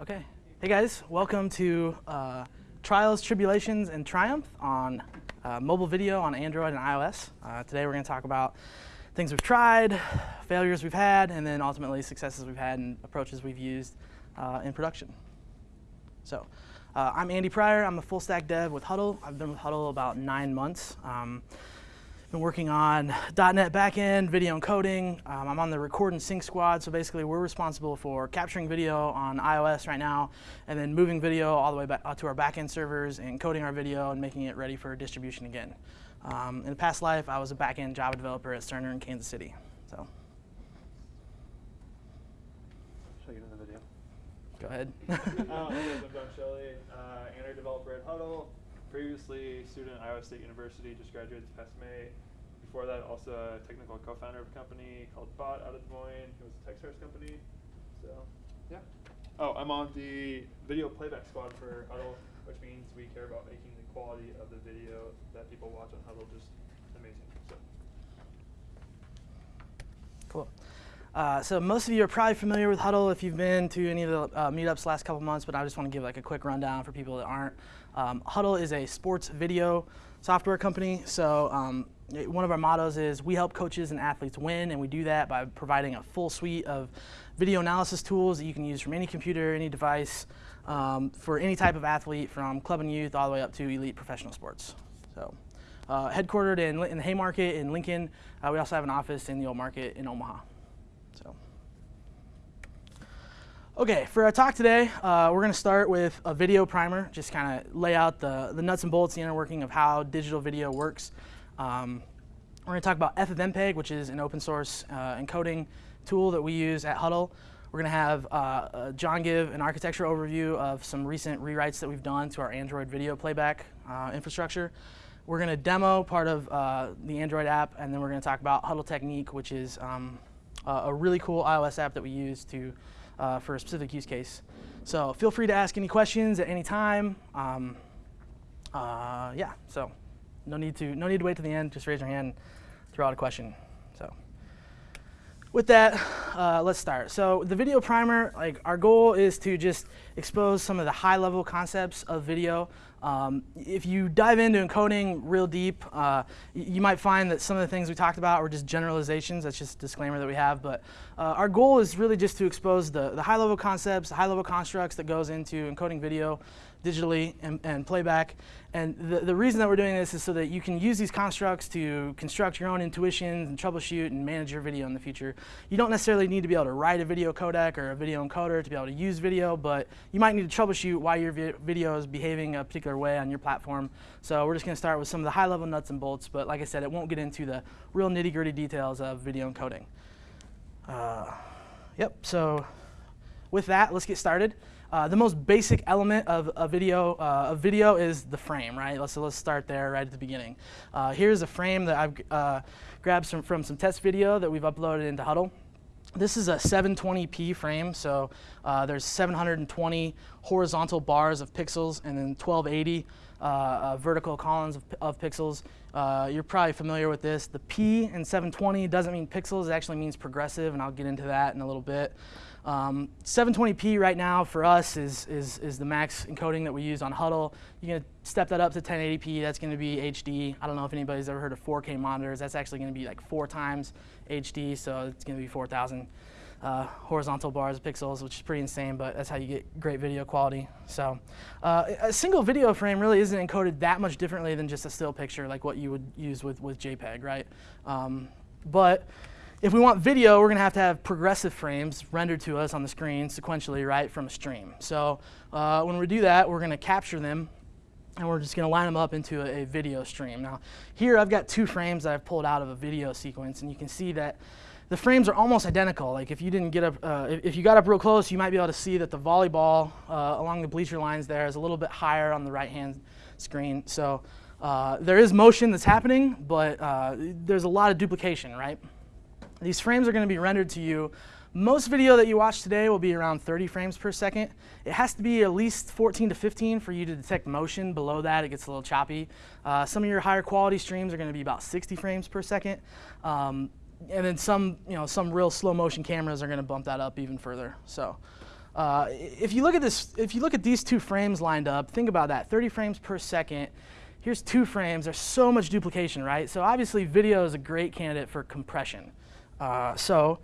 Okay. Hey guys, welcome to uh, Trials, Tribulations, and Triumph on uh, mobile video on Android and iOS. Uh, today we're going to talk about things we've tried, failures we've had, and then ultimately successes we've had and approaches we've used uh, in production. So, uh, I'm Andy Pryor. I'm a full stack dev with Hudl. I've been with Hudl about nine months. Um, been working on .NET backend, video encoding. Um, I'm on the record and sync squad, so basically we're responsible for capturing video on iOS right now, and then moving video all the way back to our backend servers and coding our video and making it ready for distribution again. Um, in a past life, I was a backend Java developer at Cerner in Kansas City. So. Show you in the video. Go ahead. uh, I'm Don Shelley, uh, Android developer at Hudl. Previously, student at Iowa State University, just graduated this past May. Before that, also a technical co-founder of a company called Bot out of Des Moines. It was a TechStars company. So, yeah. Oh, I'm on the video playback squad for Hudl, which means we care about making the quality of the video that people watch on Hudl just amazing. So. Cool. Uh, so most of you are probably familiar with Hudl if you've been to any of the uh, meetups last couple months, but I just want to give like a quick rundown for people that aren't. Um, Hudl is a sports video software company. So um, one of our mottos is we help coaches and athletes win, and we do that by providing a full suite of video analysis tools that you can use from any computer, any device, um, for any type of athlete from club and youth all the way up to elite professional sports. So uh, headquartered in, in the Haymarket in Lincoln. Uh, we also have an office in the Old Market in Omaha. So. Okay, for our talk today, uh, we're going to start with a video primer, just kind of lay out the, the nuts and bolts, the inner working of how digital video works. Um, we're going to talk about FFmpeg, which is an open source uh, encoding tool that we use at Hudl. We're going to have uh, uh, John give an architecture overview of some recent rewrites that we've done to our Android video playback uh, infrastructure. We're going to demo part of uh, the Android app, and then we're going to talk about Hudl Technique, which is um, a really cool iOS app that we use to uh, for a specific use case. So feel free to ask any questions at any time. Um, uh, yeah, so no need to no need to wait to the end. Just raise your hand, throw out a question. So with that, uh, let's start. So the video primer, like our goal is to just expose some of the high level concepts of video. Um, if you dive into encoding real deep, uh, you might find that some of the things we talked about were just generalizations. That's just a disclaimer that we have. But uh, our goal is really just to expose the, the high level concepts, the high level constructs that goes into encoding video digitally and, and playback. And the, the reason that we're doing this is so that you can use these constructs to construct your own intuitions and troubleshoot and manage your video in the future. You don't necessarily need to be able to write a video codec or a video encoder to be able to use video, but you might need to troubleshoot why your vi video is behaving a particular way on your platform. So we're just going to start with some of the high level nuts and bolts, but like I said, it won't get into the real nitty gritty details of video encoding. Uh, yep, so with that, let's get started. Uh, the most basic element of a video, uh, a video is the frame, right? Let's, so let's start there right at the beginning. Uh, here's a frame that I've uh, grabbed some, from some test video that we've uploaded into Hudl. This is a 720p frame, so uh, there's 720 horizontal bars of pixels and then 1280 uh, vertical columns of, of pixels. you're probably familiar with this. The P in 720 doesn't mean pixels, it actually means progressive, and I'll get into that in a little bit. Um, 720p right now for us is, is, is the max encoding that we use on Hudl. You're going to step that up to 1080p. That's going to be HD. I don't know if anybody's ever heard of 4K monitors. That's actually going to be like four times HD, so it's going to be 4,000 uh, horizontal bars of pixels, which is pretty insane, but that's how you get great video quality. So uh, a single video frame really isn't encoded that much differently than just a still picture like what you would use with, with JPEG, right? Um, but if we want video, we're going to have to have progressive frames rendered to us on the screen sequentially, right, from a stream. So uh, when we do that, we're going to capture them, and we're just going to line them up into a, a, video stream. Now, here I've got two frames that I've pulled out of a video sequence, and you can see that the frames are almost identical. Like if you didn't get up, uh, if, you got up real close, you might be able to see that the volleyball uh, along the bleacher lines there is a little bit higher on the right-hand screen. So uh, there is motion that's happening, but uh, there's a lot of duplication, right? These frames are going to be rendered to you. Most video that you watch today will be around 30 frames per second. It has to be at least 14 to 15 for you to detect motion. Below that, it gets a little choppy. Uh, some of your higher quality streams are going to be about 60 frames per second. Um, and then some, you know, some real slow motion cameras are going to bump that up even further. So uh, if you look at this, if you look at these two frames lined up, think about that, 30 frames per second. Here's two frames. There's so much duplication, right? So obviously, video is a great candidate for compression. Uh, so,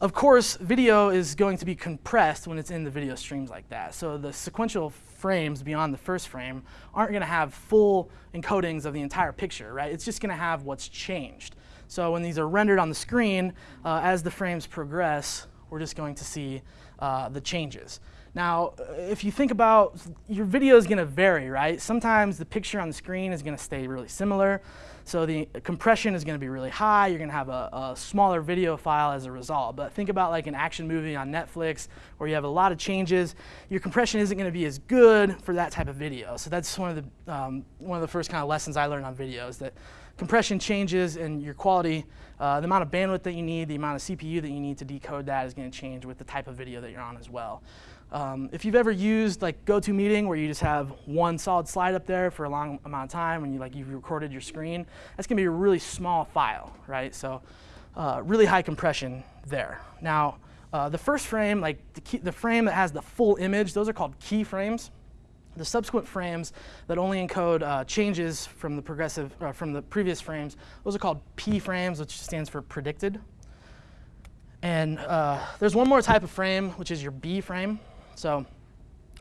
of course, video is going to be compressed when it's in the video streams like that. So the sequential frames beyond the first frame aren't going to have full encodings of the entire picture, right? It's just going to have what's changed. So when these are rendered on the screen, uh, as the frames progress, we're just going to see uh, the changes. Now, if you think about your video is going to vary, right? Sometimes the picture on the screen is going to stay really similar. So the compression is going to be really high. You're going to have a, a, smaller video file as a result. But think about like an action movie on Netflix where you have a lot of changes. Your compression isn't going to be as good for that type of video. So that's one of the, um, one of the first kind of lessons I learned on video is that compression changes and your quality, uh, the amount of bandwidth that you need, the amount of CPU that you need to decode that is going to change with the type of video that you're on as well. Um, if you've ever used like GoToMeeting where you just have one solid slide up there for a long amount of time and you like you've recorded your screen, that's going to be a really small file, right? So uh, really high compression there. Now uh, the first frame, like the, key, the frame that has the full image, those are called keyframes. The subsequent frames that only encode uh, changes from the progressive uh, from the previous frames, those are called P frames, which stands for predicted. And uh, there's one more type of frame, which is your B frame. So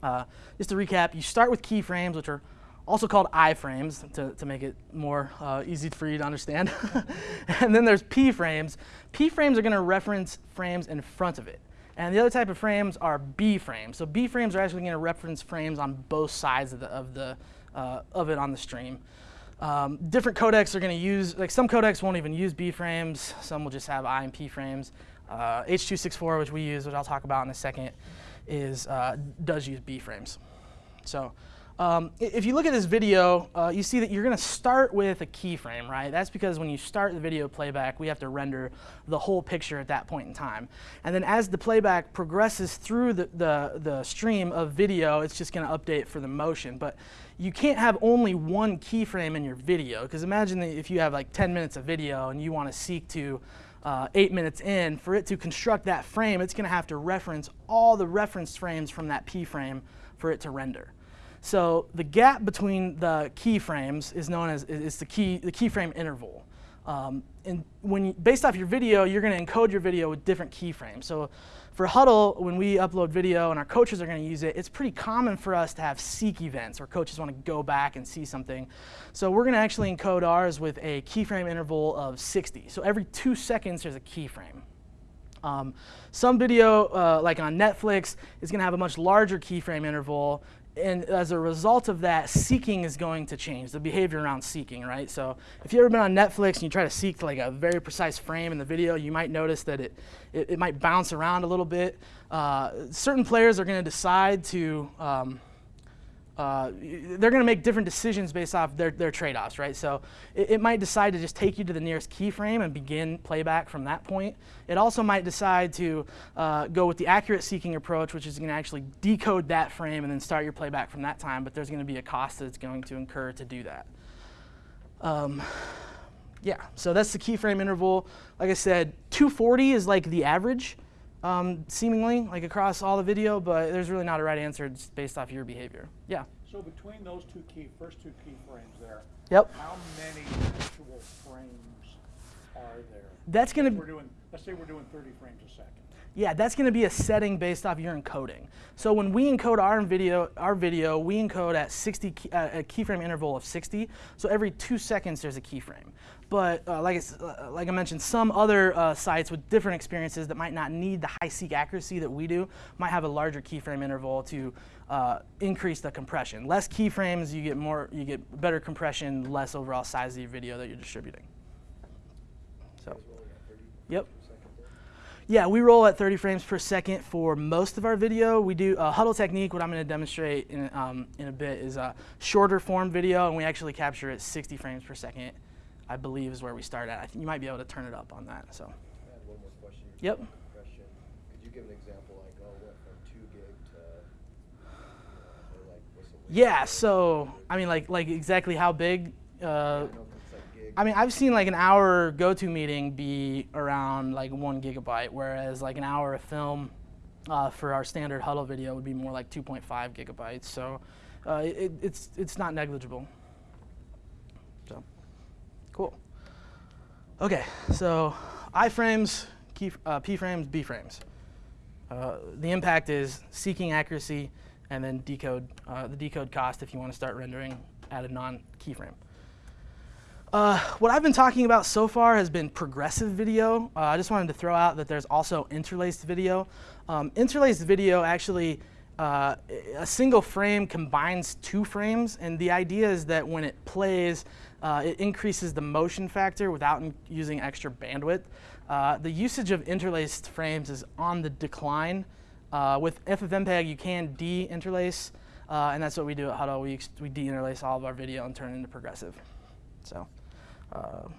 uh, just to recap, you start with keyframes, which are also called iframes to, to make it more uh, easy for you to understand. and then there's P frames. P frames are going to reference frames in front of it. And the other type of frames are B frames. So B frames are actually going to reference frames on both sides of, the, of, the, uh, of it on the stream. Um, different codecs are going to use, like some codecs won't even use B frames. Some will just have I and P frames. Uh, H.264, which we use, which I'll talk about in a second, is uh, does use B frames. So um, if you look at this video, uh, you see that you're going to start with a keyframe, right? That's because when you start the video playback, we have to render the whole picture at that point in time. And then as the playback progresses through the, the, the stream of video, it's just going to update for the motion. But you can't have only one keyframe in your video, because imagine if you have like 10 minutes of video and you want to seek to uh, eight minutes in, for it to construct that frame, it's going to have to reference all the reference frames from that P frame for it to render. So the gap between the keyframes is known as is the key the keyframe interval. Um, and when you, based off your video, you're going to encode your video with different keyframes. So for Hudl, when we upload video and our coaches are going to use it, it's pretty common for us to have seek events where coaches want to go back and see something. So we're going to actually encode ours with a keyframe interval of 60. So every two seconds, there's a keyframe. Um, some video, uh, like on Netflix, is going to have a much larger keyframe interval and as a result of that, seeking is going to change, the behavior around seeking, right? So if you've ever been on Netflix and you try to seek like a very precise frame in the video, you might notice that it, it, it might bounce around a little bit. Uh, certain players are going to decide to um, uh, they're going to make different decisions based off their, their trade-offs, right? So it, it, might decide to just take you to the nearest keyframe and begin playback from that point. It also might decide to uh, go with the accurate seeking approach, which is going to actually decode that frame and then start your playback from that time, but there's going to be a cost that it's going to incur to do that. Um, yeah, so that's the keyframe interval. Like I said, 240 is like the average um, seemingly, like across all the video, but there's really not a right answer just based off your behavior. Yeah? So between those two key, first two key frames there, yep. how many actual frames are there? That's going to be, let's say we're doing 30 frames a second. Yeah, that's going to be a setting based off your encoding. So when we encode our video, our video, we encode at 60 key, uh, a keyframe interval of 60. So every two seconds there's a keyframe. But uh, like, I, uh, like I mentioned, some other uh, sites with different experiences that might not need the high seek accuracy that we do might have a larger keyframe interval to uh, increase the compression. Less keyframes, you get more, you get better compression, less overall size of your video that you're distributing. So, yep. Yeah, we roll at 30 frames per second for most of our video. We do a Hudl Technique, what I'm going to demonstrate in, um, in a bit is a shorter form video, and we actually capture it 60 frames per second, I believe is where we start at. I think you might be able to turn it up on that. So. I had one more question. Yep. Question. Could you give an example, like, oh, what from two gig to, like, what's the Yeah. So I mean, like, like exactly how big? Uh, I mean, I've seen like an hour GoToMeeting be around like one gigabyte, whereas like an hour of film uh, for our standard Hudl video would be more like 2.5 gigabytes. So uh, it, it's, it's not negligible. Cool. Okay, so iframes, key, uh, p frames, b frames. Uh, the impact is seeking accuracy and then decode uh, the decode cost if you want to start rendering at a non-keyframe. Uh, what I've been talking about so far has been progressive video. Uh, I just wanted to throw out that there's also interlaced video. Um, interlaced video actually, uh, a single frame combines two frames, and the idea is that when it plays, uh, it increases the motion factor without using extra bandwidth. Uh, the usage of interlaced frames is on the decline. Uh, with FFmpeg, you can de-interlace, and that's what we do at Hudl. We, we de-interlace all of our video and turn it into progressive. So. Uh,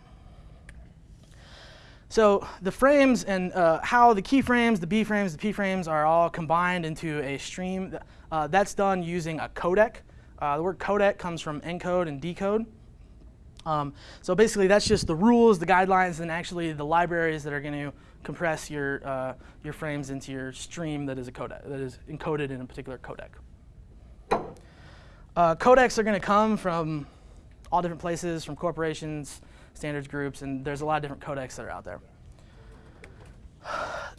so the frames and uh, how the keyframes, the B frames, the P frames are all combined into a stream. Uh, that's done using a codec. Uh, the word codec comes from encode and decode. Um, so basically that's just the rules, the guidelines, and actually the libraries that are going to compress your, uh, your frames into your stream that is, a codec, that is encoded in a particular codec. Uh, codecs are going to come from all different places from corporations, standards groups, and there's a lot of different codecs that are out there.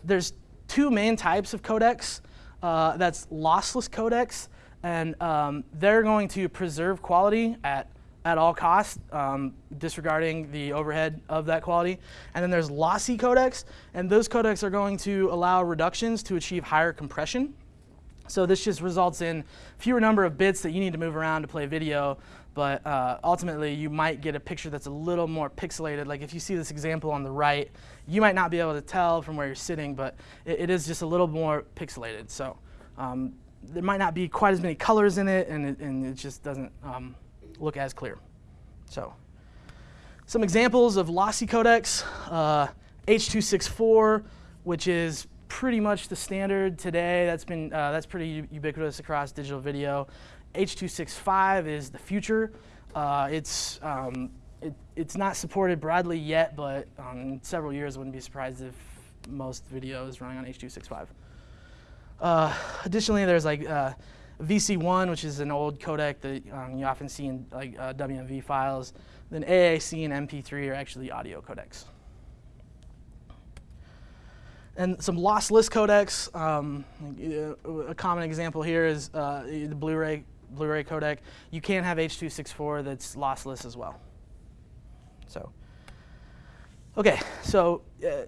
There's two main types of codecs. Uh, that's lossless codecs, and um, they're going to preserve quality at, at all costs, um, disregarding the overhead of that quality. And then there's lossy codecs, and those codecs are going to allow reductions to achieve higher compression. So this just results in fewer number of bits that you need to move around to play video, but uh, ultimately you might get a picture that's a little more pixelated. Like if you see this example on the right, you might not be able to tell from where you're sitting, but it, it is just a little more pixelated. So um, there might not be quite as many colors in it, and it, and it just doesn't um, look as clear. So some examples of lossy codecs, uh, H.264, which is pretty much the standard today. That's been uh, that's pretty ubiquitous across digital video. H.265 is the future. Uh, it's um, it, it's not supported broadly yet, but um, in several years, I wouldn't be surprised if most videos running on H.265. Uh, additionally, there's like uh, VC1, which is an old codec that um, you often see in like uh, WMV files. Then AAC and MP3 are actually audio codecs. And some lossless codecs. Um, a common example here is uh, the Blu-ray Blu-ray codec. You can have H.264 that's lossless as well. So, okay, so uh,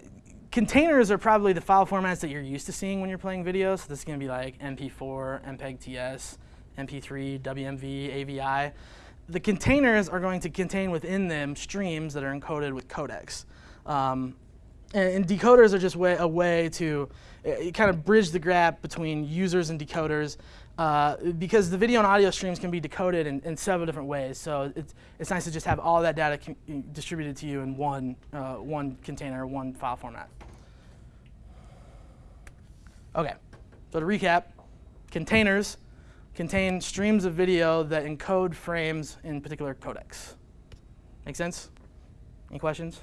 containers are probably the file formats that you're used to seeing when you're playing videos. So this is going to be like MP4, MPEG-TS, MP3, WMV, AVI. The containers are going to contain within them streams that are encoded with codecs. Um, and, and, decoders are just way, a way to uh, kind of bridge the gap between users and decoders uh, because the video and audio streams can be decoded in, in, several different ways. So it's, it's nice to just have all that data distributed to you in one, uh, one container, one file format. Okay, so to recap, containers contain streams of video that encode frames in particular codecs. Make sense? Any questions?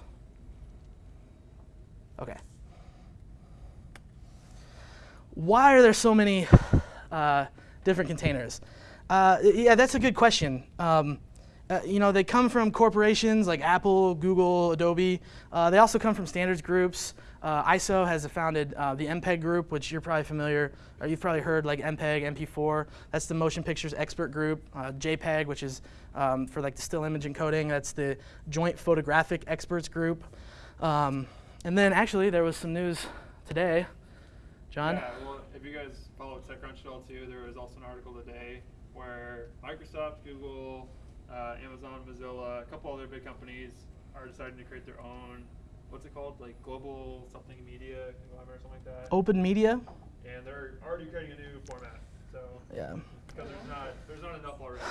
Okay. Why are there so many uh, different containers? Uh, yeah, that's a good question. Um, uh, you know, they come from corporations like Apple, Google, Adobe. Uh, they also come from standards groups. Uh, ISO has founded uh, the MPEG group, which you're probably familiar, or you've probably heard like MPEG, MP4. That's the motion pictures expert group. Uh, JPEG, which is um, for like the still image encoding. That's the joint photographic experts group. Um, and then actually there was some news today. John? Yeah, well, if you guys follow TechCrunch at all too, there was also an article today where Microsoft, Google, uh, Amazon, Mozilla, a couple other big companies are deciding to create their own, what's it called, like global something media conglomerate or something like that. Open media? And they're already creating a new format. So yeah. There's not, there's not enough already.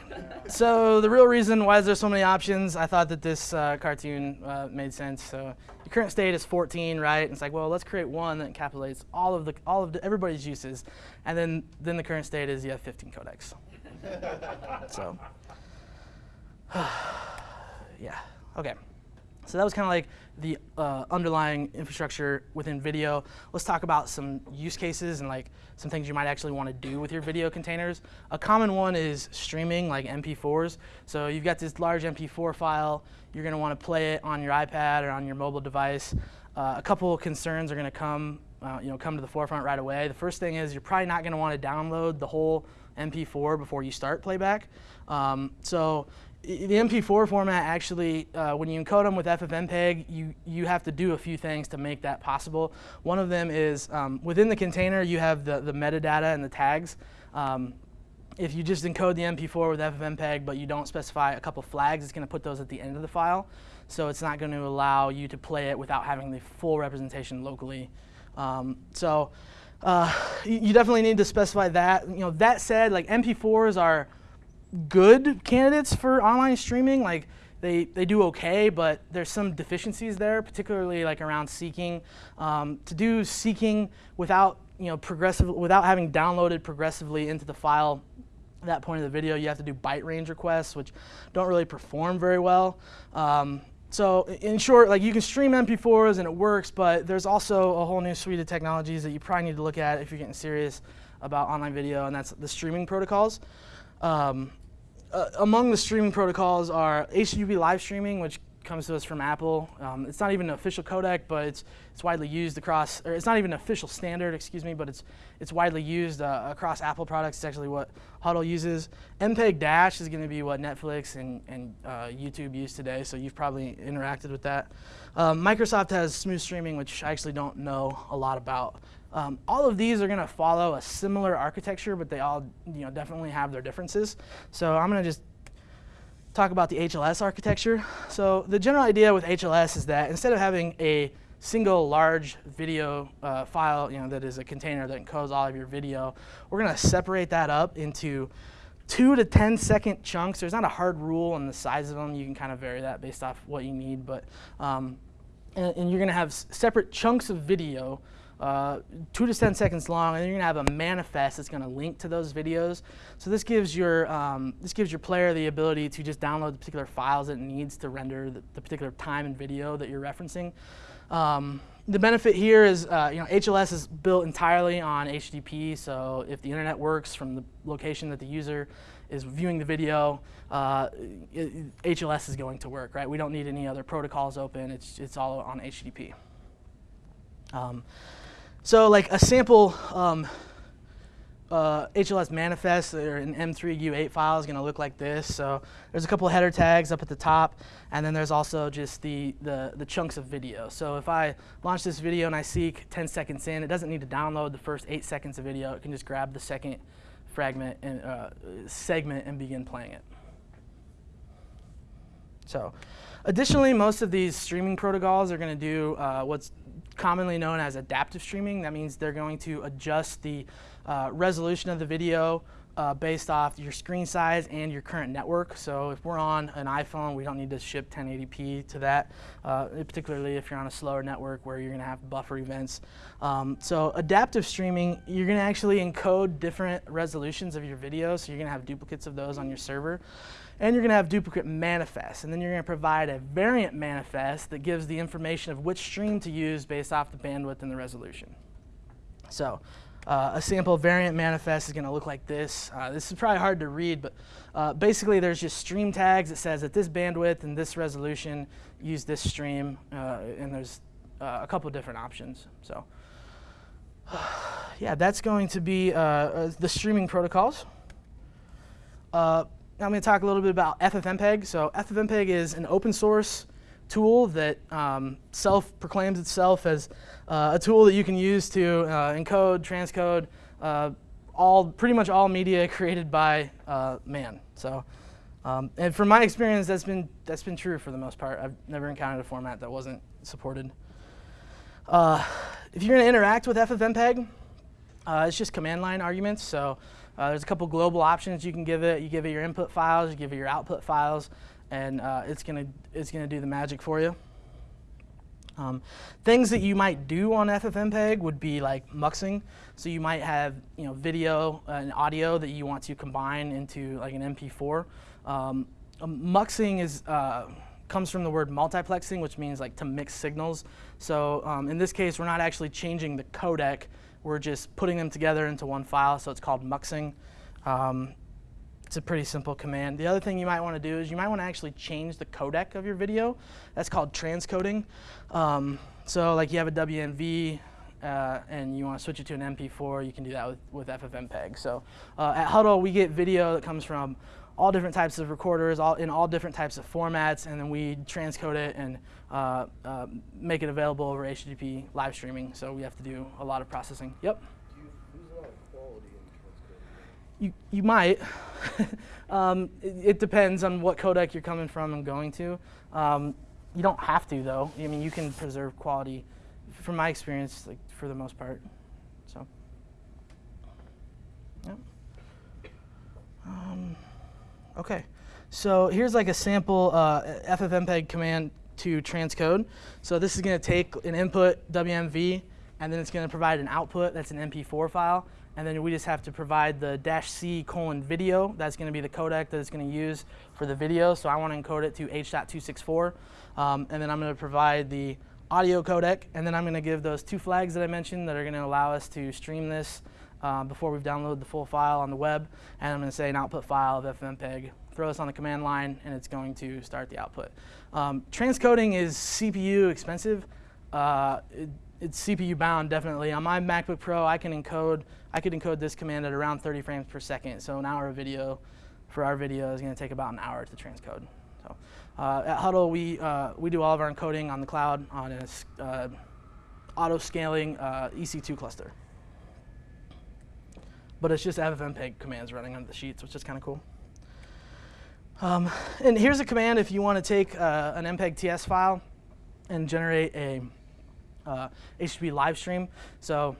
so the real reason why is there so many options, I thought that this uh, cartoon uh, made sense. So the current state is 14, right? And it's like, well, let's create one that encapsulates all of the all of the, everybody's uses, and then then the current state is you have 15 codecs. so yeah, okay. So that was kind of like the uh, underlying infrastructure within video. Let's talk about some use cases and like some things you might actually want to do with your video containers. A common one is streaming like MP4s. So you've got this large MP4 file. You're going to want to play it on your iPad or on your mobile device. Uh, a couple of concerns are going to come, uh, you know, come to the forefront right away. The first thing is you're probably not going to want to download the whole MP4 before you start playback. Um, so the MP4 format actually, uh, when you encode them with FFmpeg, you, you have to do a few things to make that possible. One of them is um, within the container, you have the, the metadata and the tags. Um, if you just encode the MP4 with FFmpeg, but you don't specify a couple flags, it's going to put those at the end of the file. So it's not going to allow you to play it without having the full representation locally. Um, so uh, you definitely need to specify that. You know, that said, like MP4s are good candidates for online streaming. Like they, they do okay, but there's some deficiencies there, particularly like around seeking. Um, to do seeking without you know progressive without having downloaded progressively into the file at that point of the video, you have to do byte range requests, which don't really perform very well. Um, so in short, like you can stream MP4s and it works, but there's also a whole new suite of technologies that you probably need to look at if you're getting serious about online video, and that's the streaming protocols. Um, uh, among the streaming protocols are HTTP live streaming, which comes to us from Apple. Um, it's not even an official codec, but it's, it's widely used across, or it's not even an official standard, excuse me, but it's, it's widely used uh, across Apple products. It's actually what Hudl uses. MPEG Dash is going to be what Netflix and, and uh, YouTube use today, so you've probably interacted with that. Um, Microsoft has smooth streaming, which I actually don't know a lot about. Um, all of these are going to follow a similar architecture, but they all you know, definitely have their differences. So I'm going to just talk about the HLS architecture. So the general idea with HLS is that instead of having a single large video uh, file you know, that is a container that encodes all of your video, we're going to separate that up into two to 10 second chunks. There's not a hard rule on the size of them. You can kind of vary that based off what you need. But um, and, and, you're going to have separate chunks of video uh, two to 10 seconds long, and then you're gonna have a manifest that's gonna link to those videos. So this gives your, um, this gives your player the ability to just download the particular files it needs to render the, the particular time and video that you're referencing. Um, the benefit here is, uh, you know, HLS is built entirely on HTTP, so if the internet works from the location that the user is viewing the video, uh, HLS is going to work, right? We don't need any other protocols open, it's, it's all on HTTP. Um, so like a sample um, uh, HLS manifest or an M3 U8 file is going to look like this. So there's a couple header tags up at the top, and then there's also just the, the, the, chunks of video. So if I launch this video and I seek 10 seconds in, it doesn't need to download the first eight seconds of video. It can just grab the second fragment and uh, segment and begin playing it. So additionally, most of these streaming protocols are going to do uh, what's commonly known as adaptive streaming. That means they're going to adjust the uh, resolution of the video uh, based off your screen size and your current network. So if we're on an iPhone, we don't need to ship 1080p to that, uh, particularly if you're on a slower network where you're going to have buffer events. Um, so adaptive streaming, you're going to actually encode different resolutions of your video, so you're going to have duplicates of those on your server and you're going to have duplicate manifests. And then you're going to provide a variant manifest that gives the information of which stream to use based off the bandwidth and the resolution. So uh, a sample variant manifest is going to look like this. Uh, this is probably hard to read, but uh, basically there's just stream tags that says at this bandwidth and this resolution, use this stream, uh, and there's uh, a couple different options. So yeah, that's going to be uh, the streaming protocols. I'm going to talk a little bit about FFmpeg. So FFmpeg is an open source tool that um, self-proclaims itself as uh, a tool that you can use to uh, encode, transcode, uh, all pretty much all media created by uh, man. So, um, and from my experience, that's been that's been true for the most part. I've never encountered a format that wasn't supported. Uh, if you're going to interact with FFmpeg, uh, it's just command line arguments. So uh, there's a couple global options you can give it. You give it your input files, you give it your output files, and uh, it's gonna it's gonna do the magic for you. Um, things that you might do on FFmpeg would be like muxing. So you might have you know video and audio that you want to combine into like an MP4. Um, muxing is uh, comes from the word multiplexing, which means like to mix signals. So um, in this case, we're not actually changing the codec. We're just putting them together into one file. So it's called muxing. Um, it's a pretty simple command. The other thing you might want to do is you might want to actually change the codec of your video. That's called transcoding. Um, so like you have a WMV uh, and you want to switch it to an MP4, you can do that with, with FFmpeg. So uh, at Hudl, we get video that comes from all different types of recorders, all in all different types of formats, and then we transcode it and uh, uh, make it available over HTTP live streaming. So we have to do a lot of processing. Yep. You you might. um, it, it depends on what codec you're coming from and going to. Um, you don't have to though. I mean, you can preserve quality, from my experience, like for the most part. So, yeah. Um, okay, so here's like a sample uh, FFmpeg command to transcode. So this is going to take an input WMV, and then it's going to provide an output that's an MP4 file, and then we just have to provide the dash C colon video. That's going to be the codec that it's going to use for the video. So I want to encode it to H.264, um, and then I'm going to provide the audio codec, and then I'm going to give those two flags that I mentioned that are going to allow us to stream this uh, before we've downloaded the full file on the web, and I'm going to say an output file of FFmpeg. Throw this on the command line, and it's going to start the output. Um, transcoding is CPU expensive. Uh, it, it's CPU bound, definitely. On my MacBook Pro, I can encode. I could encode this command at around 30 frames per second. So an hour of video for our video is going to take about an hour to transcode. So uh, at Hudl, we uh, we do all of our encoding on the cloud on a uh, auto scaling uh, EC2 cluster. But it's just FFmpeg commands running under the sheets, which is kind of cool. Um, and here's a command if you want to take uh, an MPEG TS file and generate a uh, HTTP live stream. So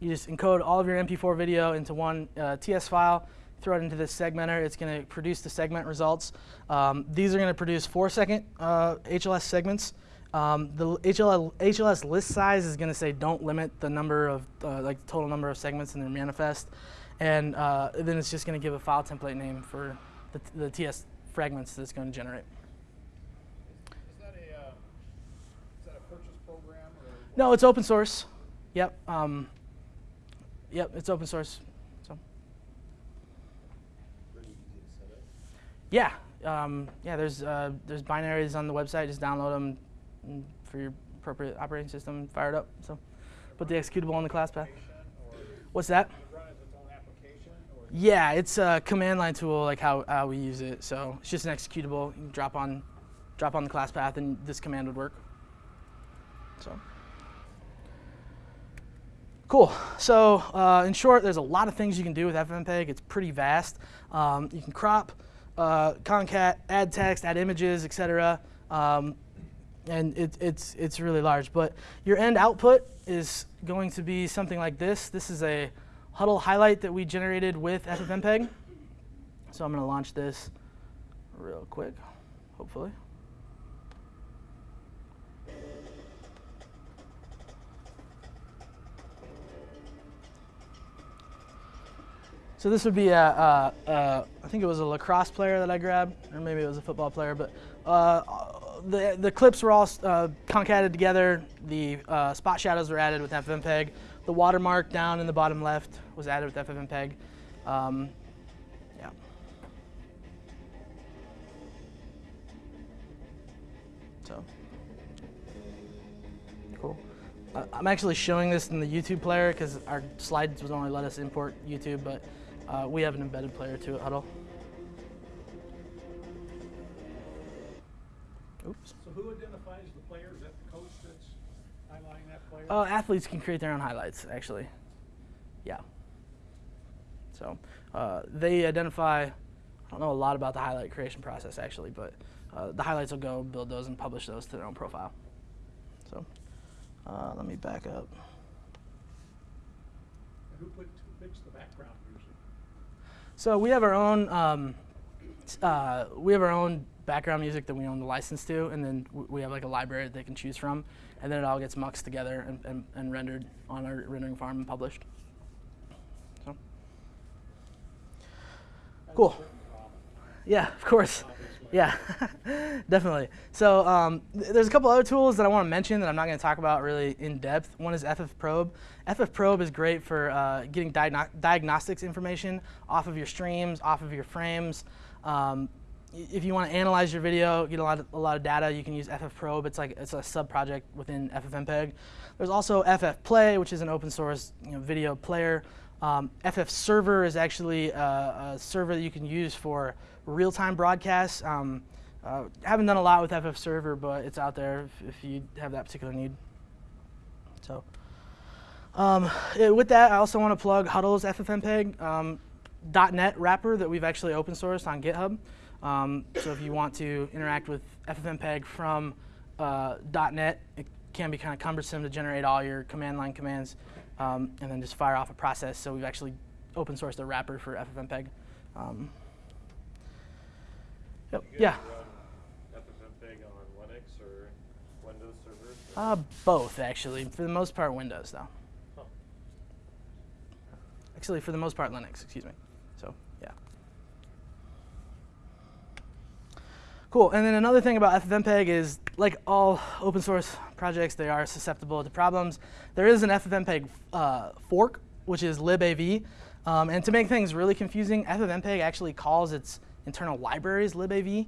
you just encode all of your MP4 video into one uh, TS file, throw it into this segmenter. It's going to produce the segment results. Um, these are going to produce four second uh, HLS segments. Um, the HLS, HLS list size is going to say don't limit the number of, uh, like total number of segments in their manifest. And uh, then it's just going to give a file template name for the, the TS fragments that it's going to generate. Is that a, uh, is that a purchase program or? No, it's open source. Yep. Um, yep, it's open source. So Pretty easy to set up. yeah, um, yeah. There's uh, there's binaries on the website. Just download them for your appropriate operating system. Fire it up. So put the executable on the class path. What's that? does it run as its own application or? Yeah, it's a command line tool, like how, how we use it. So it's just an executable. You drop on, drop on the class path, and this command would work. So. Cool. So uh, in short, there's a lot of things you can do with FFmpeg. It's pretty vast. Um, you can crop, uh, concat, add text, add images, etc. Um, and it, it's it's really large. But your end output is going to be something like this. This is a Hudl highlight that we generated with FFmpeg. So I'm going to launch this real quick, hopefully. So this would be a, a, a, I think it was a lacrosse player that I grabbed, or maybe it was a football player, but uh, the, the clips were all uh, concatenated together. The uh, spot shadows were added with FFmpeg. The watermark down in the bottom left was added with FFmpeg. Um, yeah. So, cool. Uh, I'm actually showing this in the YouTube player because our slides would only let us import YouTube, but uh, we have an embedded player too at Hudl. Oops. So who identifies the player? Is that the coach that's highlighting that player? Uh, athletes can create their own highlights, actually. Yeah. So uh, they identify. I don't know a lot about the highlight creation process actually, but uh, the highlights will go build those and publish those to their own profile. So uh, let me back up. Who put, who the background music? So we have our own. Um, uh, we have our own background music that we own the license to, and then we have like a library that they can choose from, and then it all gets muxed together and, and, and rendered on our rendering farm and published. So. That's a Cool. Yeah, of course. Yeah, definitely. So um, th- there's a couple other tools that I want to mention that I'm not going to talk about really in depth. One is FF Probe. FF Probe is great for uh, getting diagno- diagnostics information off of your streams, off of your frames. Um, if you want to analyze your video, get a lot of, a lot of data, you can use FF Probe. It's like it's a sub project within FFmpeg. There's also FF Play, which is an open source you know, video player. Um, FF Server is actually a, a server that you can use for real-time broadcasts. Um, uh, haven't done a lot with FF Server, but it's out there if, if you have that particular need. So, um, eh, with that, I also want to plug Hudl's FFmpeg um, .NET wrapper that we've actually open sourced on GitHub. Um, so if you want to interact with FFmpeg from uh, .NET, it can be kind of cumbersome to generate all your command line commands um, and then just fire off a process. So we've actually open sourced a wrapper for FFmpeg. Um, yep, yeah. FFmpeg on Linux or Windows servers? Uh, both actually. For the most part, Windows though. Huh. Actually, for the most part, Linux. Excuse me. So yeah. Cool. And then another thing about FFmpeg is, like all open source projects, they are susceptible to problems. There is an FFmpeg uh, fork, which is libav. Um, and to make things really confusing, FFmpeg actually calls its internal libraries libav.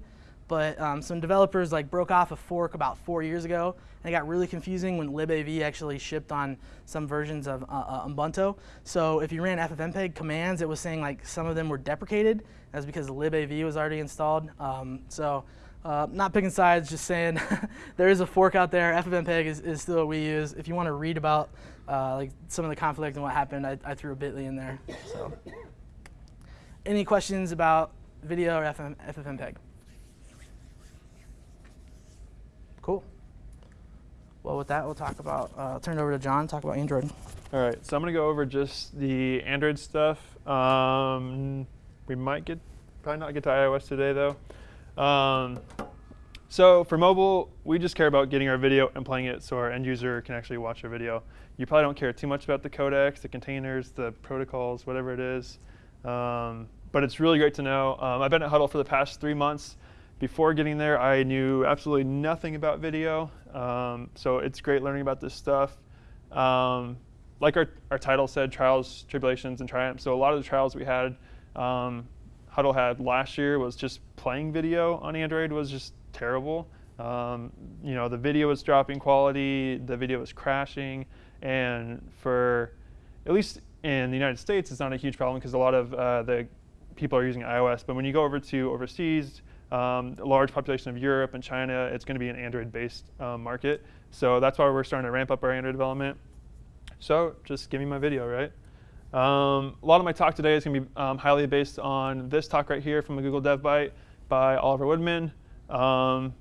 But um, some developers like broke off a fork about four years ago, and it got really confusing when libav actually shipped on some versions of uh, uh, Ubuntu. So if you ran FFmpeg commands, it was saying like some of them were deprecated. That's because libav was already installed. Um, so uh, not picking sides, just saying there is a fork out there. FFmpeg is, is still what we use. If you want to read about uh, like some of the conflict and what happened, I, I threw a Bitly in there. So, any questions about video or FM, FFmpeg? Cool. Well, with that, we'll talk about. Uh, turn it over to John. Talk about Android. All right, so I'm gonna go over just the Android stuff. Um, we might get, probably not get to iOS today though. Um, so for mobile, we just care about getting our video and playing it so our end user can actually watch our video. You probably don't care too much about the codecs, the containers, the protocols, whatever it is. Um, but it's really great to know. Um, I've been at Hudl for the past three months. Before getting there, I knew absolutely nothing about video. Um, so it's great learning about this stuff. Um, like our, our title said, trials, tribulations, and triumphs. So a lot of the trials we had, um, Hudl had last year was just playing video on Android was just terrible. Um, you know, the video was dropping quality, the video was crashing, and for at least in the United States, it's not a huge problem because a lot of uh, the people are using iOS. But when you go over to overseas, um, a large population of Europe and China, it's going to be an Android-based um, market. So that's why we're starting to ramp up our Android development. So just give me my video, right? Um, a lot of my talk today is going to be um, highly based on this talk right here from a Google Dev Byte by Oliver Woodman. Um,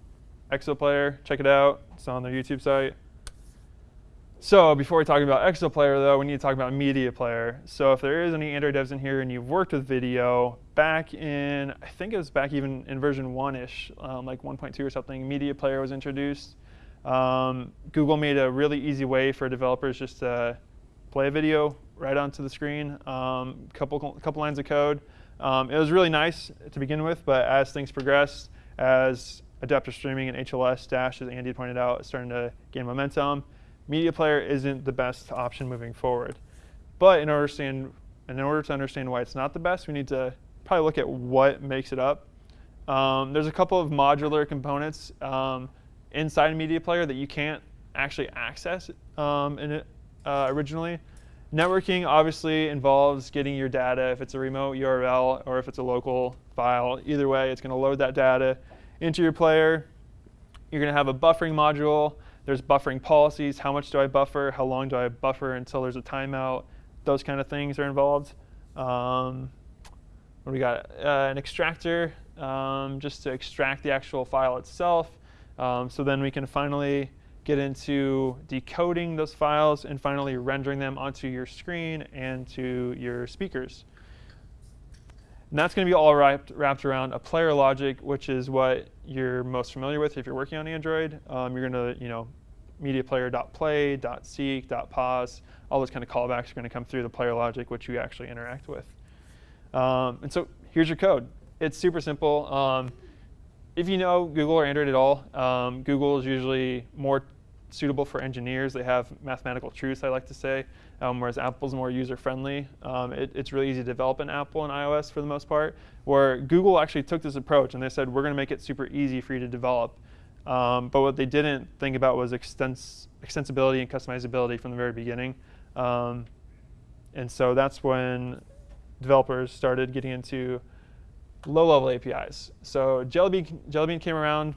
Exoplayer, check it out. It's on their YouTube site. So before we talk about Exoplayer, though, we need to talk about Media Player. So if there is any Android devs in here and you've worked with video, back in, I think it was back even in version 1-ish, um, like 1.2 or something, Media Player was introduced. Um, Google made a really easy way for developers just to play a video right onto the screen, um, couple, couple lines of code. Um, it was really nice to begin with, but as things progressed, as adaptive streaming and HLS Dash, as Andy pointed out, is starting to gain momentum, Media Player isn't the best option moving forward. But in order, to understand, in order to understand why it's not the best, we need to probably look at what makes it up. Um, there's a couple of modular components um, inside Media Player that you can't actually access um, in it, uh, originally. Networking obviously involves getting your data if it's a remote URL or if it's a local file. Either way, it's going to load that data into your player. You're going to have a buffering module. There's buffering policies. How much do I buffer? How long do I buffer until there's a timeout? Those kind of things are involved. Um, what do we got? Uh, an extractor, um, just to extract the actual file itself. Um, so then we can finally get into decoding those files and finally rendering them onto your screen and to your speakers. And that's going to be all wrapped, wrapped around a player logic, which is what you're most familiar with if you're working on Android. Um, you're going to, you know, media player.play, .seek, .pause, all those kind of callbacks are going to come through the player logic, which you actually interact with. Um, and so here's your code. It's super simple. Um, if you know Google or Android at all, um, Google is usually more suitable for engineers. They have mathematical truths, I like to say, um, whereas Apple's more user-friendly. Um, it, it's really easy to develop in Apple and iOS for the most part, where Google actually took this approach and they said, we're going to make it super easy for you to develop. Um, but what they didn't think about was extens extensibility and customizability from the very beginning. Um, and so that's when developers started getting into low-level APIs. So Jellybean, Jellybean came around.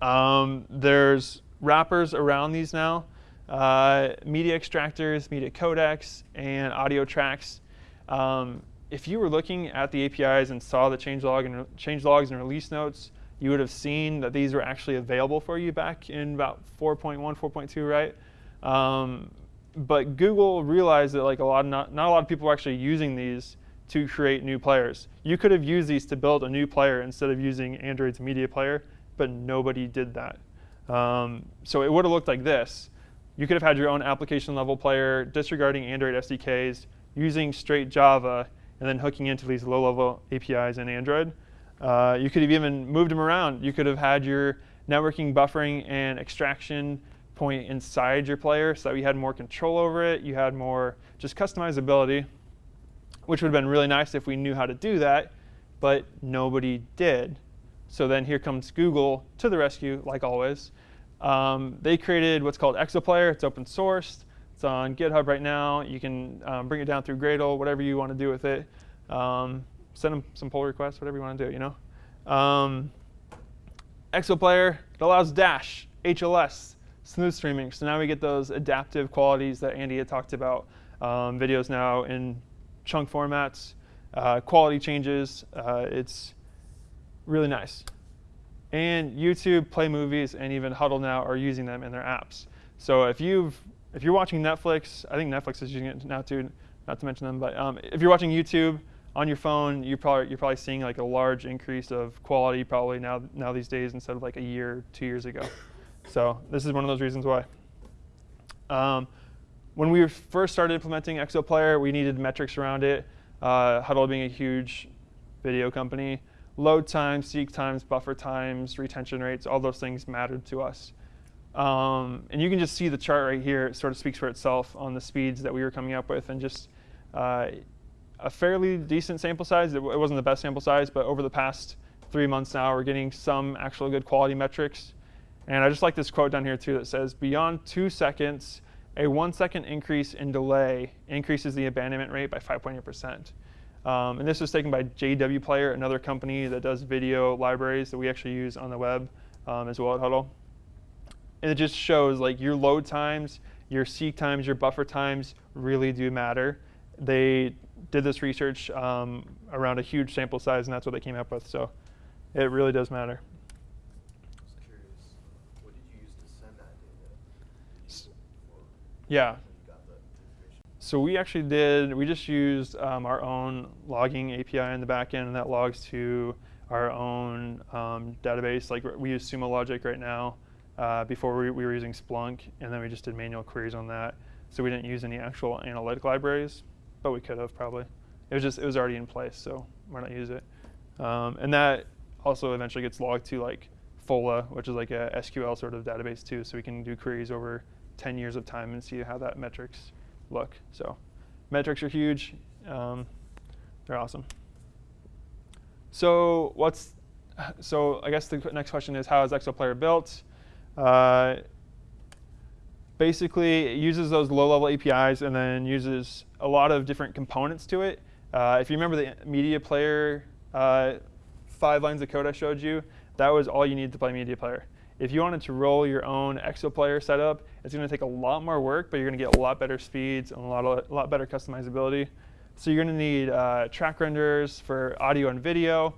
Um, there's wrappers around these now. Uh, media extractors, media codecs, and audio tracks. Um, if you were looking at the APIs and saw the changelog and change logs and release notes, you would have seen that these were actually available for you back in about 4.1, 4.2, right? Um, but Google realized that like a lot, not, not a lot of people were actually using these to create new players. You could have used these to build a new player instead of using Android's media player, but nobody did that. Um, so it would have looked like this. You could have had your own application level player disregarding Android SDKs, using straight Java, and then hooking into these low level APIs in Android. Uh, you could have even moved them around. You could have had your networking, buffering, and extraction point inside your player so that you had more control over it. You had more just customizability, which would have been really nice if we knew how to do that, but nobody did. So then here comes Google to the rescue, like always. Um, they created what's called Exoplayer. It's open sourced. It's on GitHub right now. You can um, bring it down through Gradle, whatever you want to do with it. Um, send them some pull requests, whatever you want to do, you know. Um, Exoplayer, it allows Dash, HLS, smooth streaming. So now we get those adaptive qualities that Andy had talked about. Um, videos now in chunk formats, uh, quality changes. Uh, it's really nice. And YouTube, Play Movies, and even Hudl now are using them in their apps. So if you've if you're watching Netflix, I think Netflix is using it now too, not to mention them, but um, if you're watching YouTube on your phone, you probably you're probably seeing like a large increase of quality probably now now these days instead of like a year, two years ago. So this is one of those reasons why. Um, when we first started implementing Exoplayer, we needed metrics around it. Uh, Hudl being a huge video company, load times, seek times, buffer times, retention rates, all those things mattered to us. Um, and you can just see the chart right here. It sort of speaks for itself on the speeds that we were coming up with and just uh, a fairly decent sample size. It, it, wasn't the best sample size, but over the past three months now, we're getting some actual good quality metrics. And I just like this quote down here too that says, beyond two seconds, a one second increase in delay increases the abandonment rate by 5.8%. Um, and this was taken by JW Player, another company that does video libraries that we actually use on the web um, as well at Hudl. And it just shows like your load times, your seek times, your buffer times really do matter. They did this research um, around a huge sample size, and that's what they came up with. So it really does matter. Curious, what did you use to send that data? Yeah. So we actually did, we just used um, our own logging API in the backend, and that logs to our own um, database. Like we use Sumo Logic right now. Uh, before we, we, were using Splunk, and then we just did manual queries on that. So we didn't use any actual analytic libraries, but we could have probably. It was just, it was already in place, so why not use it? Um, and that also eventually gets logged to like Fola, which is like a SQL sort of database too, so we can do queries over 10 years of time and see how that metrics look. So metrics are huge. Um, they're awesome. So what's so I guess the next question is how is Exoplayer built? Uh, basically, it uses those low-level APIs and then uses a lot of different components to it. Uh, if you remember the media player uh, five lines of code I showed you, that was all you needed to play media player. If you wanted to roll your own Exoplayer setup, it's going to take a lot more work, but you're going to get a lot better speeds and a lot, a lot better customizability. So you're going to need uh, track renderers for audio and video.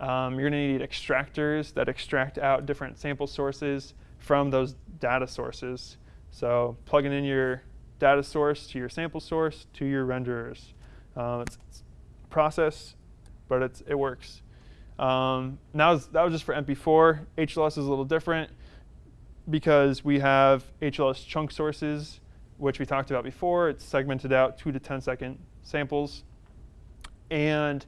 Um, you're going to need extractors that extract out different sample sources from those data sources. So plugging in your data source to your sample source to your renderers. Uh, it's, it's process, but it's, it works. Um, now that was just for MP4. HLS is a little different because we have HLS chunk sources, which we talked about before. It's segmented out 2 to 10 second samples. And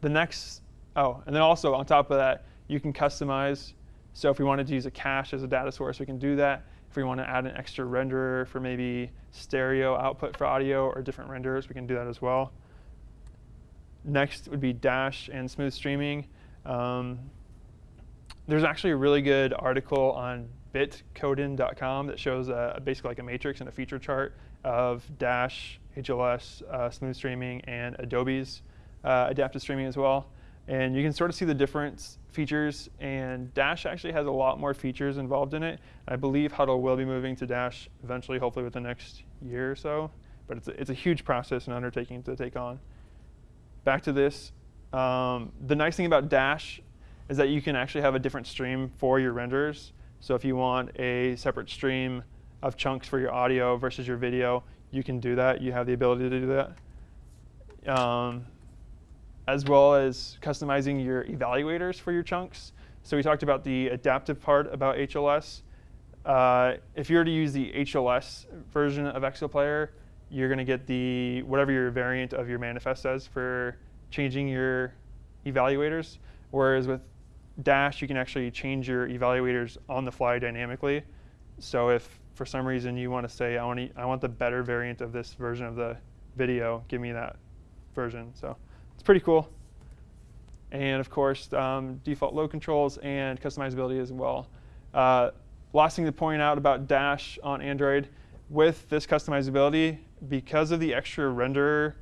the next, oh, and then also on top of that, you can customize. So if we wanted to use a cache as a data source, we can do that. If we want to add an extra renderer for maybe stereo output for audio or different renderers, we can do that as well. Next would be Dash and smooth streaming. Um, there's actually a really good article on bitcodin.com that shows uh, basically like a matrix and a feature chart of Dash, HLS, uh, smooth streaming, and Adobe's uh, adaptive streaming as well. And you can sort of see the different features. And Dash actually has a lot more features involved in it. I believe Hudl will be moving to Dash eventually, hopefully within the next year or so. But it's a, it's a huge process and undertaking to take on. Back to this. Um, the nice thing about Dash is that you can actually have a different stream for your renders. So if you want a separate stream of chunks for your audio versus your video, you can do that. You have the ability to do that. Um, as well as customizing your evaluators for your chunks. So we talked about the adaptive part about HLS. Uh, if you were to use the HLS version of Exoplayer, you're going to get the whatever your variant of your manifest says for changing your evaluators. Whereas with Dash, you can actually change your evaluators on the fly dynamically. So if for some reason you want to say, I want, to, I want the better variant of this version of the video, give me that version. So it's pretty cool. And of course, um, default load controls and customizability as well. Uh, last thing to point out about Dash on Android, with this customizability, because of the extra render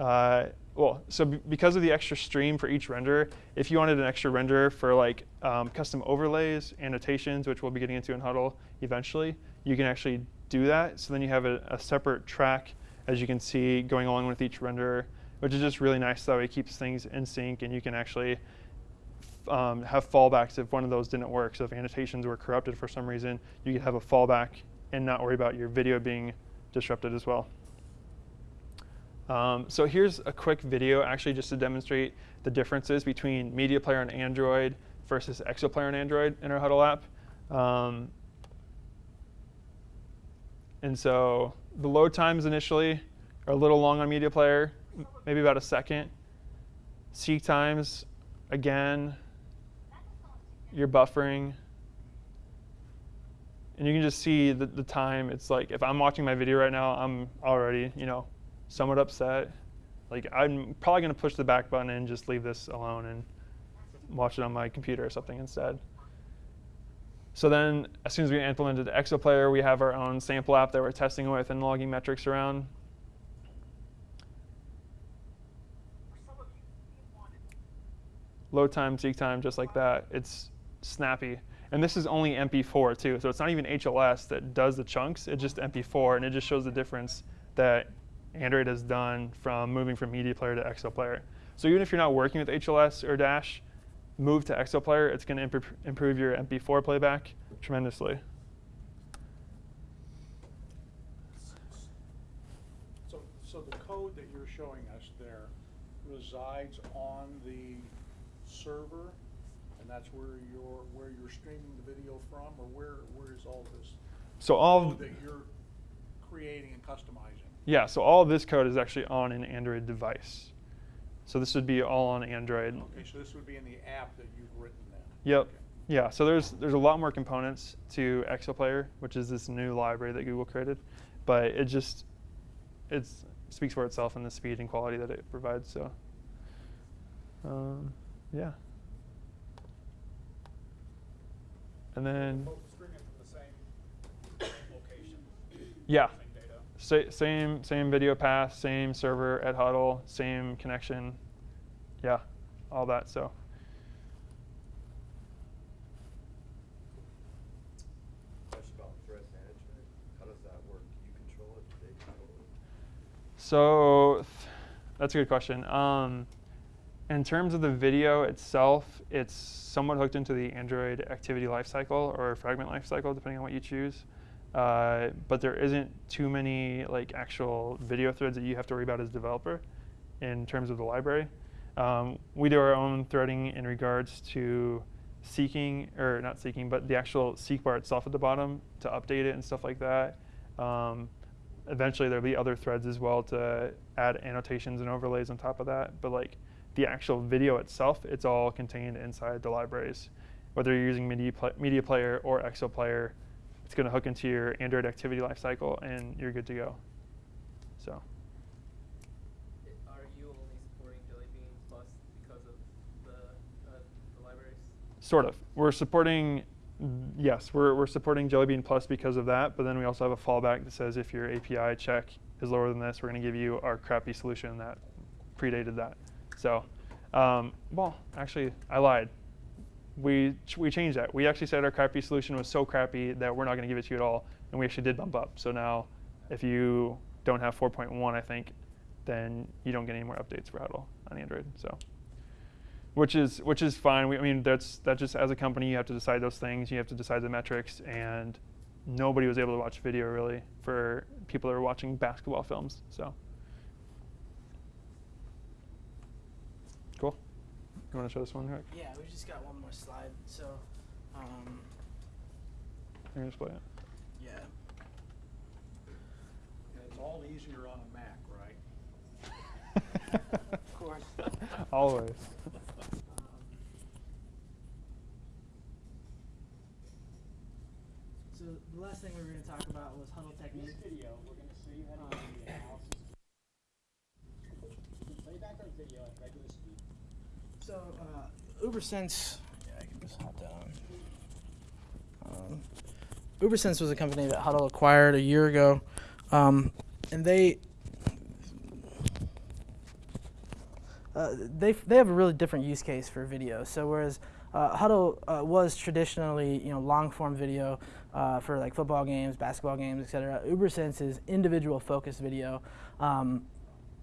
uh, well, so because of the extra stream for each render, if you wanted an extra render for like um, custom overlays, annotations, which we'll be getting into in Hudl eventually, you can actually do that. So then you have a, a separate track, as you can see, going along with each render, which is just really nice. That way it keeps things in sync, and you can actually um, have fallbacks if one of those didn't work. So if annotations were corrupted for some reason, you could have a fallback and not worry about your video being disrupted as well. Um, so here's a quick video actually just to demonstrate the differences between Media Player on Android versus Exoplayer on Android in our Hudl app. Um, and so the load times initially are a little long on Media Player, maybe about a second. Seek times, again, you're buffering. And you can just see the, the time. It's like if I'm watching my video right now, I'm already, you know, somewhat upset. Like I'm probably going to push the back button and just leave this alone and watch it on my computer or something instead. So then as soon as we implemented the Exoplayer, we have our own sample app that we're testing with and logging metrics around. Load time, seek time, just like that. It's snappy. And this is only MP4 too, so it's not even HLS that does the chunks, it's just MP4, and it just shows the difference that Android has done from moving from Media Player to Exoplayer. So even if you're not working with HLS or Dash, move to Exoplayer. It's going to imp improve your MP4 playback tremendously. So, so the code that you're showing us there resides on the server, and that's where you're where you're streaming the video from, or where where is all this So all code that you're creating and customizing? Yeah, so all of this code is actually on an Android device. So this would be all on Android. Okay, so this would be in the app that you've written then? Yep. Okay. Yeah, so there's there's a lot more components to Exoplayer, which is this new library that Google created, but it just it speaks for itself in the speed and quality that it provides. So, um, yeah. And then Both streaming from the same location? yeah, Same? Sa- same same video path, same server at Hudl, same connection. Yeah, all that. So. Question about threat management. How does that work? Do you control it? Do they control it? So that's a good question. Um, in terms of the video itself, it's somewhat hooked into the Android activity lifecycle or fragment lifecycle, depending on what you choose. Uh, but there isn't too many like actual video threads that you have to worry about as a developer in terms of the library. Um, we do our own threading in regards to seeking, or not seeking, but the actual seek bar itself at the bottom to update it and stuff like that. Um, eventually there'll be other threads as well to add annotations and overlays on top of that. But like the actual video itself, it's all contained inside the libraries. Whether you're using Media, Pla- Media Player or Exoplayer, it's going to hook into your Android activity lifecycle, and you're good to go. So. Are you only supporting Jelly Bean Plus because of the, uh, the libraries? Sort of. We're supporting, yes, we're, we're supporting Jelly Bean Plus because of that, but then we also have a fallback that says if your API check is lower than this, we're going to give you our crappy solution that predated that. So, um, well, actually, I lied. We, we changed that. We actually said our crappy solution was so crappy that we're not going to give it to you at all, and we actually did bump up. So now, if you don't have 4.1, I think, then you don't get any more updates for Hudl on Android. So which is which is fine. We, I mean, that's that just as a company you have to decide those things. You have to decide the metrics, and nobody was able to watch video really for people that are watching basketball films. So cool. You want to show this one, Rick? Yeah, we just got one more slide. So, um, You're gonna display it. yeah. And it's all easier on a Mac, right? Of course. Always. So the last thing we were going to talk about was Hudl Technique. this video, we're gonna show you how to do the analysis. You can play back our video at regular speed. So uh, UberSense, yeah, I can just hop down. Um, UberSense was a company that Hudl acquired a year ago, um, and they uh, they they have a really different use case for video. So whereas uh, Hudl uh, was traditionally you know long form video uh, for like football games, basketball games, etc. UberSense is individual focused video. Um,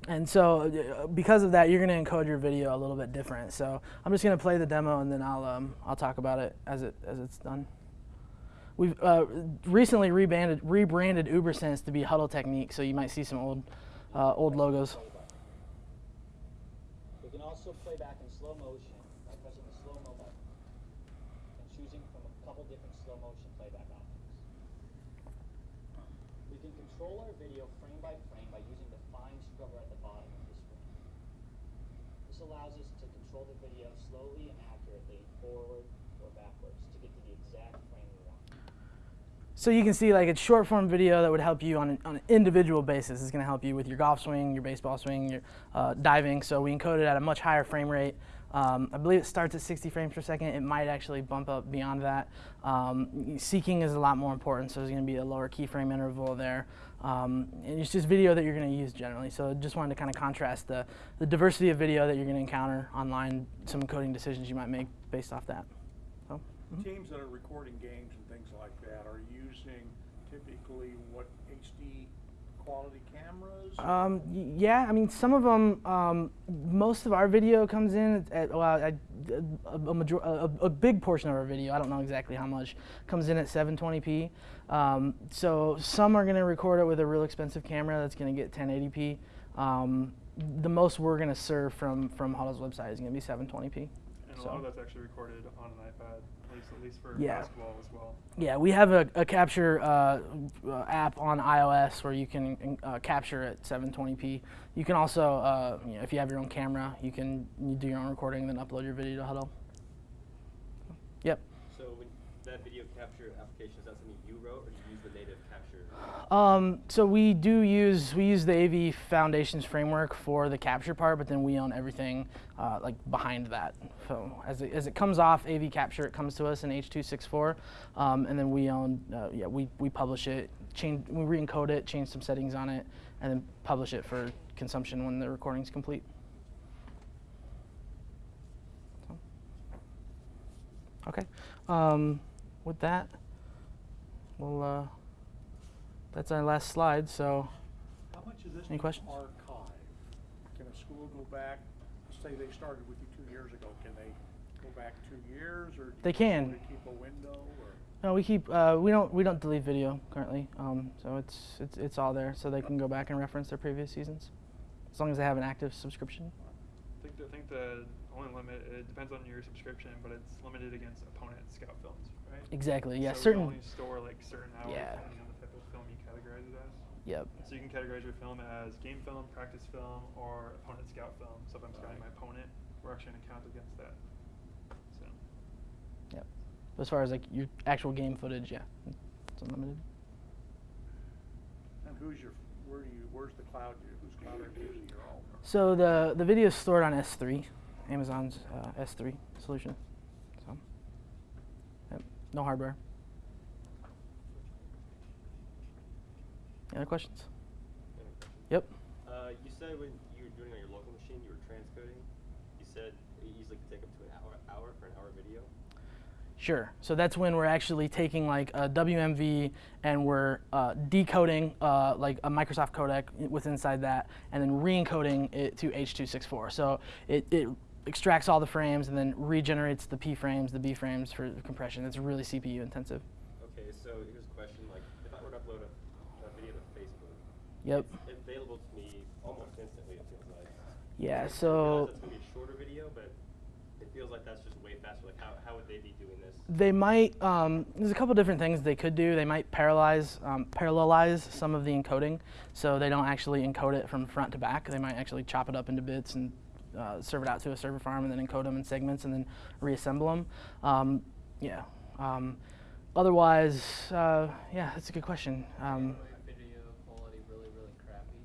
and so, uh, because of that, you're going to encode your video a little bit different. So, I'm just going to play the demo, and then I'll um, I'll talk about it as it as it's done. We've uh, recently rebranded rebranded UberSense to be Hudl Technique, so you might see some old uh, old logos. We can also play back in slow motion by pressing the slow mo button and choosing from a couple different slow motion playback options. We can control our video frame by frame by using the fine scrubber at the bottom of the screen. This allows us to control the video slowly and accurately forward or backwards to get to the exact frame we want. So you can see like it's short form video that would help you on an, on an individual basis. It's going to help you with your golf swing, your baseball swing, your uh, diving. So we encode it at a much higher frame rate. Um, I believe it starts at 60 frames per second. It might actually bump up beyond that. Um, seeking is a lot more important, so there's going to be a lower keyframe interval there. Um, and it's just video that you're going to use generally. So just wanted to kind of contrast the, the diversity of video that you're going to encounter online, some encoding decisions you might make based off that. So, mhm. Teams that are recording games and things like that are using typically what HD quality cameras? Um, y- yeah, I mean, some of them, um, most of our video comes in at, well, I, a, a, major, a, a big portion of our video, I don't know exactly how much, comes in at 720p. Um, so some are going to record it with a real expensive camera that's going to get 1080p. Um, the most we're going to serve from, from Hudl's website is going to be 720p. And a So- lot of that's actually recorded on an iPad, least at least for Yeah. basketball as well. Yeah, we have a, a capture uh, uh, app on iOS where you can uh, capture at 720p. You can also, uh, you know, if you have your own camera, you can you do your own recording and then upload your video to Hudl. Yep. So that video capture application, is that something you wrote or did you use the native capture? Um, so we do use we use the AV Foundations framework for the capture part, but then we own everything uh, like behind that. So as it, as it comes off AV Capture, it comes to us in H264, um, and then we own uh, yeah we, we publish it, change we re-encode it, change some settings on it, and then publish it for consumption when the recording's complete. Okay. Um, with that, we'll. Uh, that's our last slide. So How much of this Any questions? archive? Can a school go back, say they started with you two years ago, can they go back two years or? do They you can. sort keep a window or? no, we keep uh, we don't we don't delete video currently. Um, so it's it's it's all there, so they can go back and reference their previous seasons, as long as they have an active subscription. I think, the- I think the only limit, it depends on your subscription, but it's limited against opponent scout films, right? Exactly. Yeah. so certain. We only store like certain hours Yeah. depending on the type of film you categorize it as. Yep. So you can categorize your film as game film, practice film, or opponent scout film. So if I'm scouting my opponent, we're actually going to count against that. So Yep. As far as like your actual game footage, yeah, it's unlimited. And who's your, where do you, where's the cloud, whose cloud are you using your own? So the the video is stored on S3, Amazon's uh, S3 solution. So, yep, no hardware. Any other questions? Yep. Uh, you said when you were doing it on your local machine, you were transcoding. You said it easily could take up to an hour, hour for an hour video. Sure. So that's when we're actually taking like a WMV and we're uh, decoding uh, like a Microsoft codec with inside that, and then re-encoding it to H.264. So it, it extracts all the frames and then regenerates the P frames, the B frames for compression. It's really CPU intensive. Okay, so here's a question: like, if I were to upload a, a video to Facebook, Yep. it's available to me almost instantly. It feels like. Yeah. So it's gonna be a shorter video, but it feels like that's just way faster. Like, how, how would they be doing this? they might. Um, there's a couple different things they could do. They might parallelize um, parallelize some of the encoding, so they don't actually encode it from front to back. They might actually chop it up into bits and uh, serve it out to a server farm, and then encode them in segments, and then reassemble them. Um, yeah. Um, otherwise, uh, yeah, that's a good question. Um, video quality really, really crappy.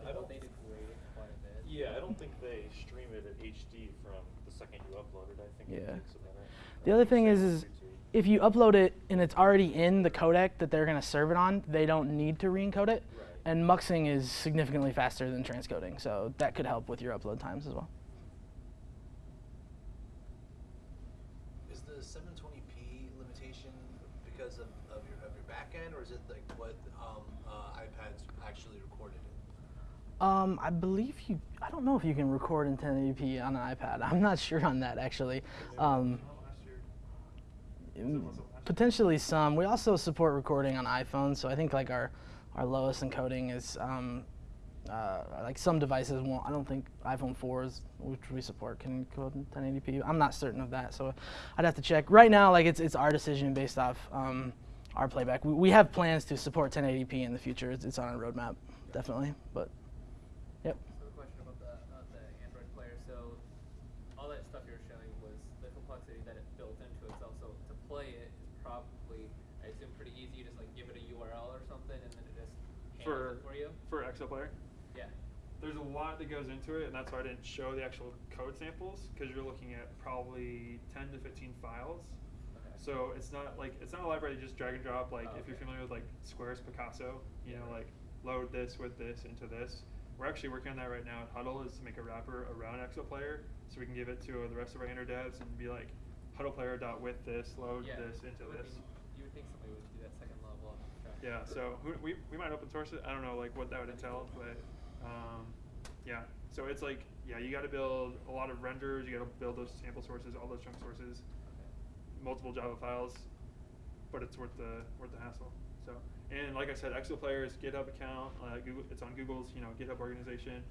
I Like, don't- they degrade it quite a bit. Yeah, I don't think they stream it at HD from the second you upload it. I think it Yeah. takes a minute. The other thing is, is Same with YouTube. if you upload it and it's already in the codec that they're going to serve it on, they don't need to re-encode it. Right. And muxing is significantly faster than transcoding, so that could help with your upload times as well. Is the 720p limitation because of, of your of your back end, or is it like what um, uh, iPads actually recorded in? Um, I believe you. I don't know if you can record in 1080p on an iPad. I'm not sure on that actually. Um, potentially some. We also support recording on iPhones, so I think like our our lowest encoding is um, uh, like some devices won't. I don't think iPhone 4s, which we support, can encode in 1080p. I'm not certain of that, so I'd have to check. Right now, like it's it's our decision based off um, our playback. We, we have plans to support 1080p in the future. It's, it's on our roadmap, definitely. But yep. So the question about the, uh, the Android player, so all that stuff you were showing was the complexity that it built into itself. So to play it is probably, I assume, pretty easy. You just like give it a URL or something, and then it just handles For it for Exoplayer, Yeah. there's a lot that goes into it, and that's why I didn't show the actual code samples because you're looking at probably 10 to 15 files. Okay. So it's not like it's not a library you just drag and drop. Like Oh, if you're familiar with like Square's Picasso, you Yeah, know, right. like load this with this into this. We're actually working on that right now at Hudl is to make a wrapper around Exoplayer so we can give it to the rest of our Android devs and be like Hudlplayer dot with this, load yeah. this into this. be- you would think somebody would do that second level. abstraction. Yeah, so who, we, we might open source it. I don't know like what that would entail, but um, yeah. So it's like yeah, you got to build a lot of renders. You got to build those sample sources, all those chunk sources, multiple Java files, but it's worth the worth the hassle. So and like I said, Exoplayer's GitHub account, uh, Google, it's on Google's you know GitHub organization.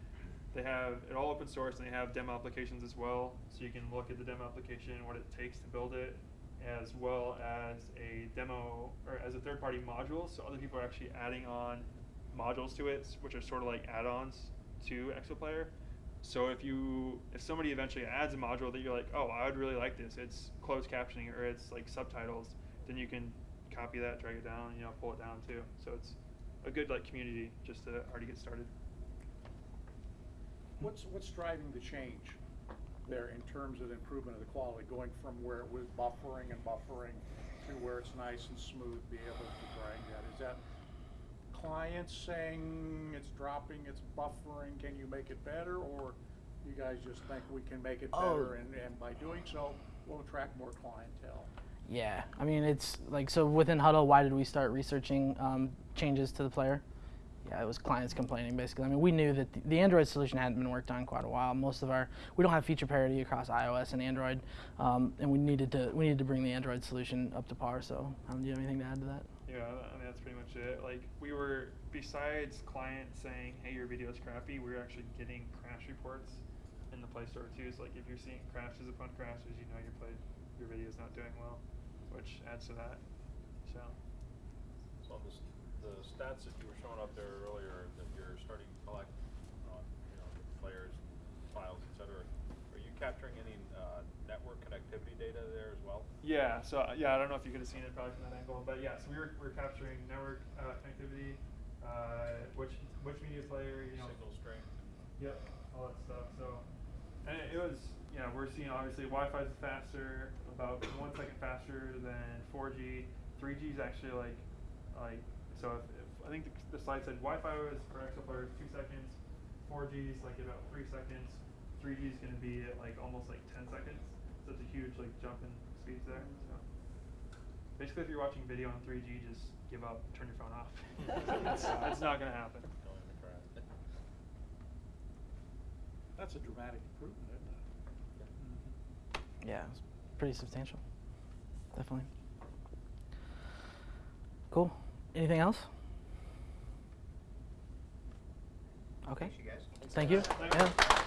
They have it all open source and they have demo applications as well, so you can look at the demo application, what it takes to build it, as well as a demo or as a third party module. So other people are actually adding on modules to it, which are sort of like add-ons to Exoplayer. So if you if somebody eventually adds a module that you're like, oh, I would really like this, it's closed captioning or it's like subtitles, then you can copy that, drag it down, you know, pull it down too. So it's a good like community just to already get started. What's, what's driving the change there in terms of the improvement of the quality, going from where it was buffering and buffering to where it's nice and smooth, be able to drag that? Is that clients saying it's dropping, it's buffering, can you make it better? Or you guys just think we can make it Oh. better and, and by doing so, we'll attract more clientele? Yeah, I mean it's like so within Hudl. Why did we start researching um, changes to the player? Yeah, it was clients complaining basically. I mean, we knew that the, the Android solution hadn't been worked on quite a while. Most of our we don't have feature parity across iOS and Android, um, and we needed to we needed to bring the Android solution up to par. So, um, do you have anything to add to that? Yeah, I mean that's pretty much it. Like we were besides clients saying, "Hey, your video's crappy," we were actually getting crash reports in the Play Store too. So like if you're seeing crashes upon crashes, you know your play your video's not doing well, which adds to that. So So I'm just the stats that you were showing up there earlier, that you're starting to collect on, you know, players, files, etc. are you capturing any, uh, network connectivity data there as well? Yeah, so uh, yeah, I don't know if you could have seen it probably from that angle, but yeah, so we were, we are capturing network uh, connectivity, uh, which which media player, you know, Signal strength? Yep, all that stuff. So, and it, it was, you know, we're seeing obviously Wi-Fi is faster, about one second faster than 4G. 3G is actually like, like, so if, if I think the, the slide said Wi-Fi was for Exoplayers two seconds, 4G is like about three seconds, 3G is going to be at like almost like 10 seconds. So it's a huge like jump in speeds there. So basically, if you're watching video on 3G, just give up, turn your phone off. it's, it's not going to happen. Going to crash. That's a dramatic improvement, isn't it? Yeah, it's pretty substantial. Definitely. Cool. Anything else? Okay. Thanks, you guys. Thank you. Yeah.